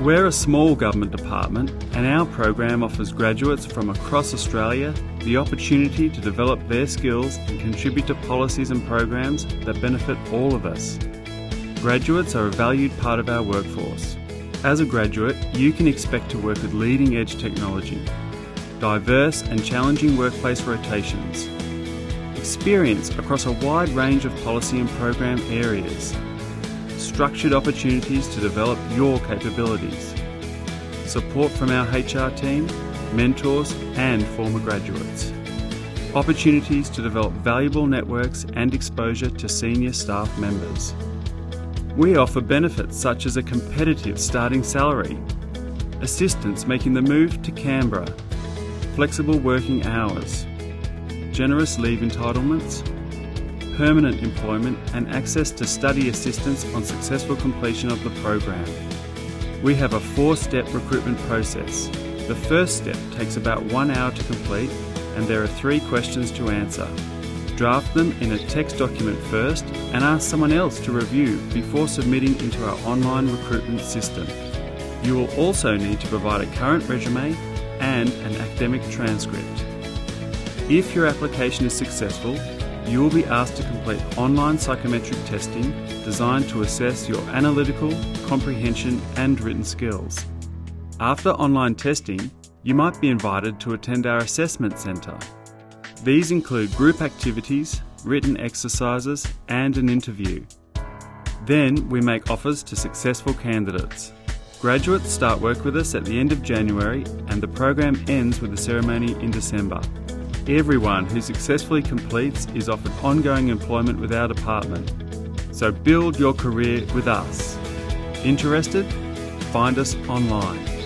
We're a small government department and our program offers graduates from across Australia the opportunity to develop their skills and contribute to policies and programs that benefit all of us. Graduates are a valued part of our workforce. As a graduate, you can expect to work with leading edge technology, diverse and challenging workplace rotations, experience across a wide range of policy and program areas, structured opportunities to develop your capabilities, support from our HR team, mentors and former graduates, opportunities to develop valuable networks and exposure to senior staff members. We offer benefits such as a competitive starting salary, assistance making the move to Canberra, flexible working hours, generous leave entitlements, permanent employment and access to study assistance on successful completion of the program. We have a four-step recruitment process. The first step takes about one hour to complete and there are three questions to answer. Draft them in a text document first and ask someone else to review before submitting into our online recruitment system. You will also need to provide a current resume and an academic transcript. If your application is successful, you will be asked to complete online psychometric testing designed to assess your analytical, comprehension and written skills. After online testing, you might be invited to attend our assessment centre. These include group activities, written exercises and an interview. Then we make offers to successful candidates. Graduates start work with us at the end of January and the program ends with a ceremony in December. Everyone who successfully completes is offered ongoing employment with our department. So build your career with us. Interested? Find us online.